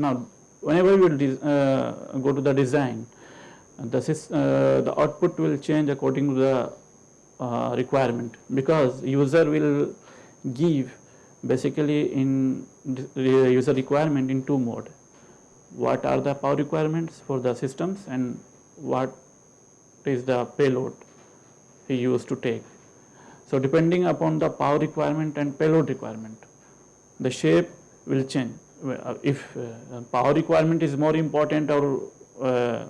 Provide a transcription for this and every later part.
now whenever you will uh, go to the design, the, uh, the output will change according to the uh, requirement because user will give basically in user requirement in two mode. What are the power requirements for the systems and what is the payload he used to take. So depending upon the power requirement and payload requirement, the shape will change. Uh, if uh, power requirement is more important or uh,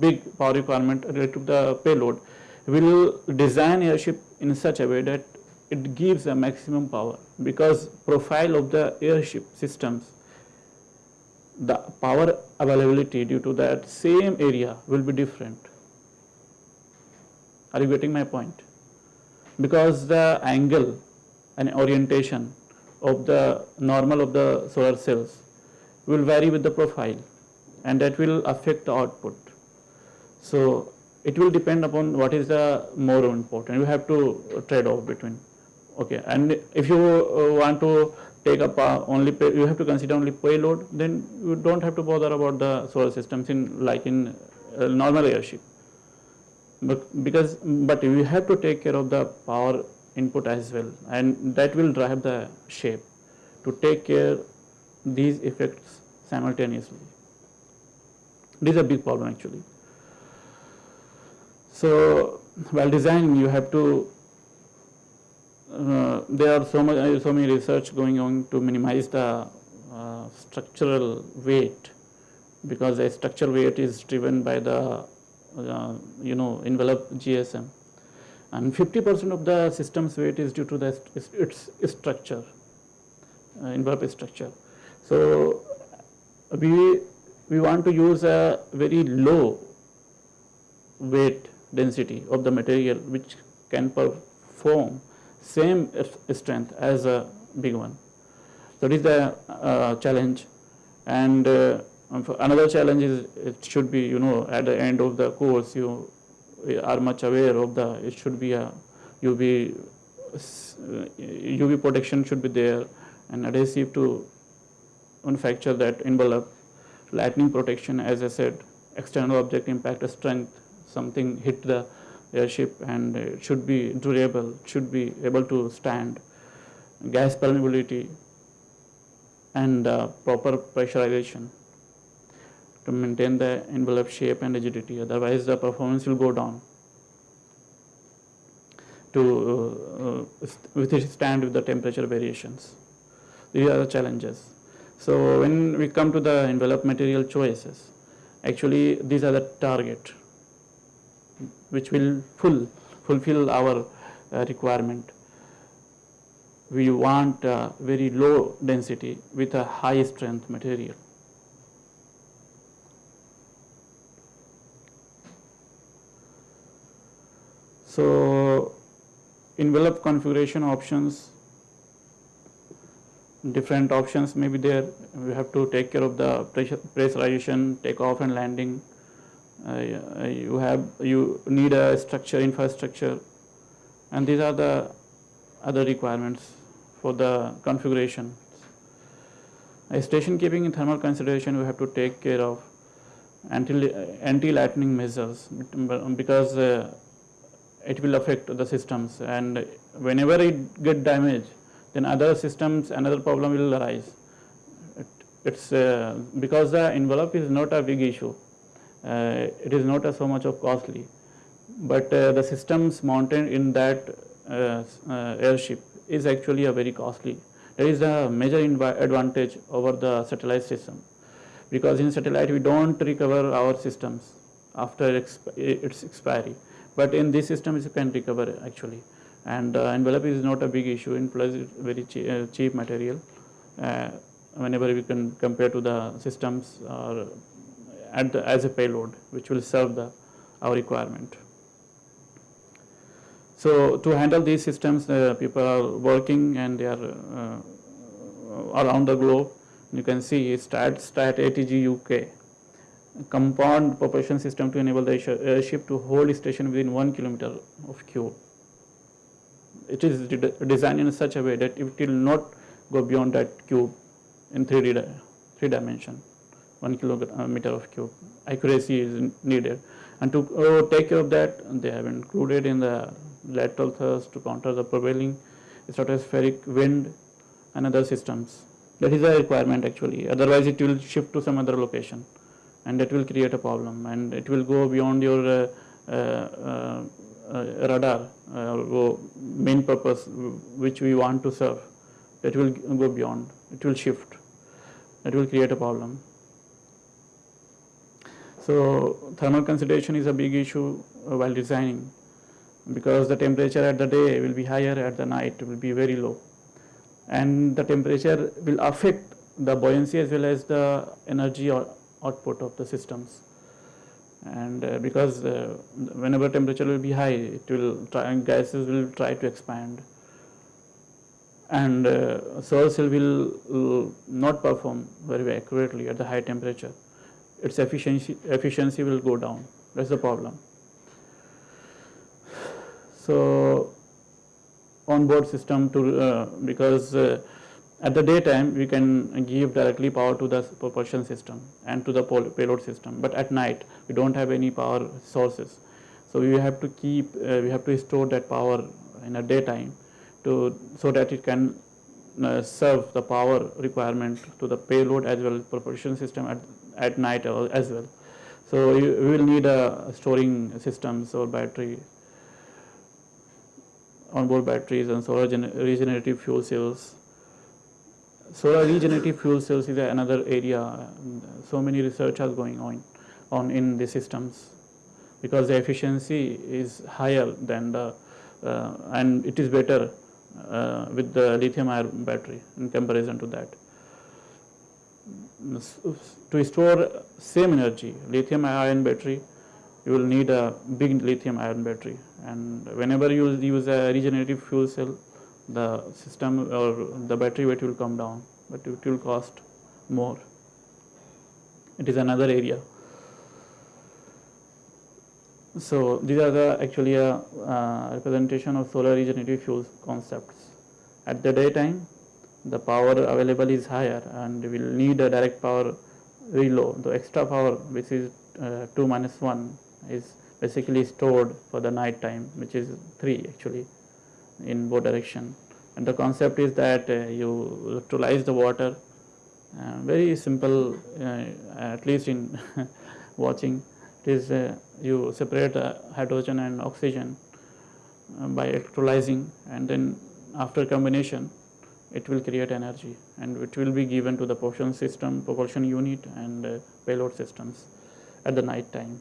big power requirement related to the payload, we will design airship in such a way that it gives a maximum power because profile of the airship systems the power availability due to that same area will be different. Are you getting my point? Because the angle and orientation of the normal of the solar cells will vary with the profile and that will affect the output. So it will depend upon what is the more important. You have to trade off between. Okay, and if you uh, want to take up only pay, you have to consider only payload, then you don't have to bother about the solar systems in like in uh, normal airship. But because but you have to take care of the power input as well, and that will drive the shape to take care these effects simultaneously. This is a big problem actually. So while designing, you have to. Uh, there are so much, so many research going on to minimize the uh, structural weight, because the structural weight is driven by the, uh, you know, envelope GSM, and 50% of the system's weight is due to the its, structure, uh, envelope structure. So we we want to use a very low weight density of the material which can perform same strength as a big one. So this is the uh, challenge and uh, another challenge is it should be you know at the end of the course you are much aware of the it should be a UV UV protection should be there and adhesive to manufacture that envelope lightning protection as I said external object impact strength something hit the airship and it should be durable, should be able to stand, gas permeability and uh, proper pressurization to maintain the envelope shape and rigidity otherwise the performance will go down to uh, uh, stand with the temperature variations. These are the challenges. So when we come to the envelope material choices, actually these are the target which will full, fulfill our uh, requirement. We want uh, very low density with a high strength material. So envelope configuration options, different options may be there. We have to take care of the pressurization, takeoff and landing, uh, you have you need a structure infrastructure and these are the other requirements for the configuration. A station keeping in thermal consideration we have to take care of anti-lightning measures because uh, it will affect the systems and whenever it get damaged then other systems another problem will arise. It, it's uh, because the envelope is not a big issue uh, it is not so much of costly. But uh, the systems mounted in that uh, airship is actually a very costly. There is a major advantage over the satellite system because in satellite we don't recover our systems after its expiry. But in this system you can recover actually and uh, envelope is not a big issue in plus very cheap, uh, cheap material uh, whenever we can compare to the systems or the, as a payload which will serve the our requirement. So to handle these systems uh, people are working and they are uh, around the globe. You can see STAT, STAT ATG UK compound propulsion system to enable the airship to hold station within one kilometer of cube. It is designed in such a way that it will not go beyond that cube in 3D three dimension, one kilometer of cube. Accuracy is needed. And to uh, take care of that, they have included in the lateral thrust to counter the prevailing stratospheric wind and other systems. That is a requirement actually. Otherwise, it will shift to some other location, and that will create a problem, and it will go beyond your uh, uh, uh, radar main purpose which we want to serve. That will go beyond. It will shift. That will create a problem. So thermal consideration is a big issue while designing because the temperature at the day will be higher at the night will be very low and the temperature will affect the buoyancy as well as the energy or output of the systems. And uh, because uh, whenever temperature will be high it will try gases will try to expand. And uh, solar cell will uh, not perform very accurately at the high temperature. Its efficiency efficiency will go down. That's the problem. So on-board system to uh, because uh, at the daytime we can give directly power to the propulsion system and to the payload system. But at night we don't have any power sources. So we have to keep uh, we have to store that power in a daytime to so that it can uh, serve the power requirement to the payload as well as propulsion system at, at night as well. So we will need a storing systems or battery onboard batteries and solar regenerative fuel cells. Solar regenerative fuel cells is another area. So many research are going on, on in the systems because the efficiency is higher than the uh, and it is better uh, with the lithium ion battery in comparison to that. To store same energy, lithium ion battery, you will need a big lithium ion battery and whenever you use a regenerative fuel cell the system or the battery weight will come down but it will cost more. It is another area. So these are the actually a uh, representation of solar regenerative fuel concepts. At the daytime the power available is higher and we will need a direct power low the extra power which is uh, 2 minus 1 is basically stored for the night time which is 3 actually in both direction. And the concept is that uh, you electrolyze the water uh, very simple uh, at least in watching. It is you separate hydrogen and oxygen by electrolyzing and then after combination it will create energy and it will be given to the propulsion system propulsion unit and uh, payload systems at the night time.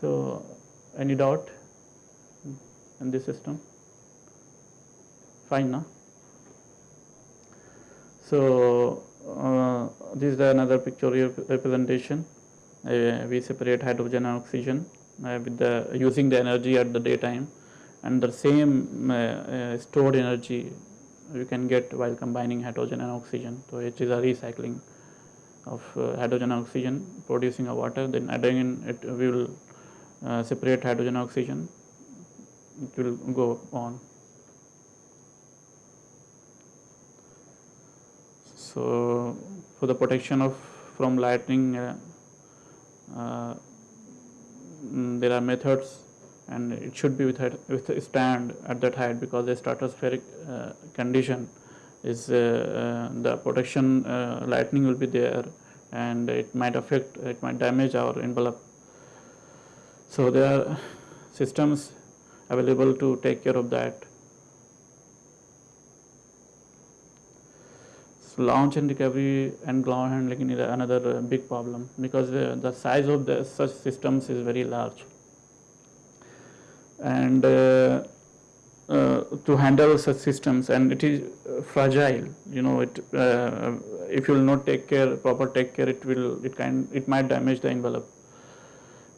So, any doubt in this system? Fine, no? So, uh, this is another pictorial representation. Uh, we separate hydrogen and oxygen uh, with the using the energy at the daytime and the same uh, uh, stored energy you can get while combining hydrogen and oxygen. So, it is a recycling of uh, hydrogen and oxygen producing a water then again it will separate hydrogen and oxygen it will go on. So for the protection of from lightning uh, uh, there are methods and it should be with, a stand at that height because the stratospheric uh, condition is uh, uh, the protection lightning will be there and it might affect it might damage our envelope. So there are systems available to take care of that. So launch and recovery and ground handling is another big problem because the, the size of the such systems is very large. And uh, uh, to handle such systems and it is fragile you know it uh, if you will not take care proper take care it will it can it might damage the envelope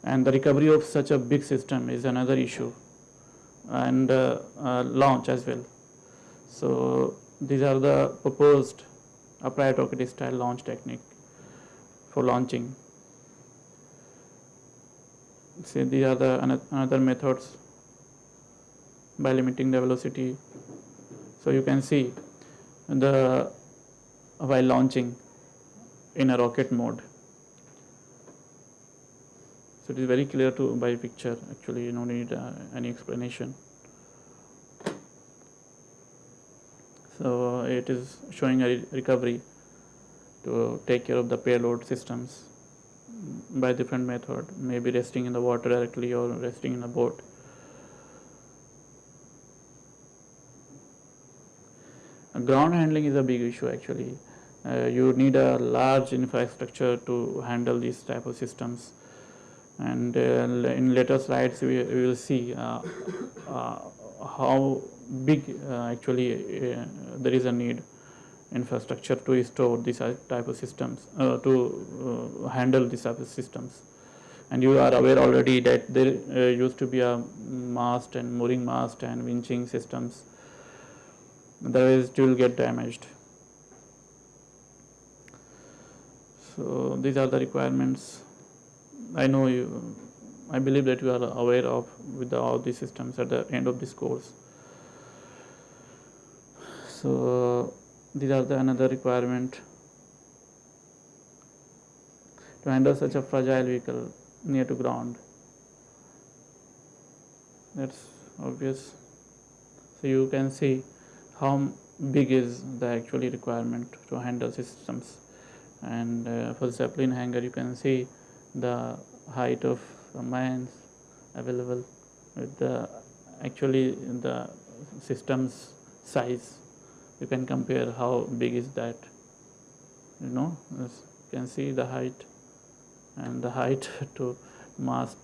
and the recovery of such a big system is another issue and uh, uh, launch as well. So these are the proposed upright rocket style launch technique for launching. See these are the another methods by limiting the velocity. So you can see the while launching in a rocket mode. So it is very clear to by picture actually you don't need uh, any explanation. So it is showing a re recovery to take care of the payload systems by different method maybe resting in the water directly or resting in a boat. ground handling is a big issue actually. Uh, you need a large infrastructure to handle these type of systems and uh, in later slides we, we will see uh, uh how big uh, actually uh, there is a need infrastructure to store these type of systems to handle these type of systems. And you are aware already that there used to be a mast and mooring mast and winching systems. Otherwise it will get damaged. So these are the requirements I know you, I believe that you are aware of with the, all these systems at the end of this course. So these are the another requirement to handle such a fragile vehicle near to ground. That's obvious. So you can see how big is the actually requirement to handle systems and uh, for the Zeppelin hangar you can see the height of mines available with the actually the system's size. You can compare how big is that you know you can see the height and the height to mast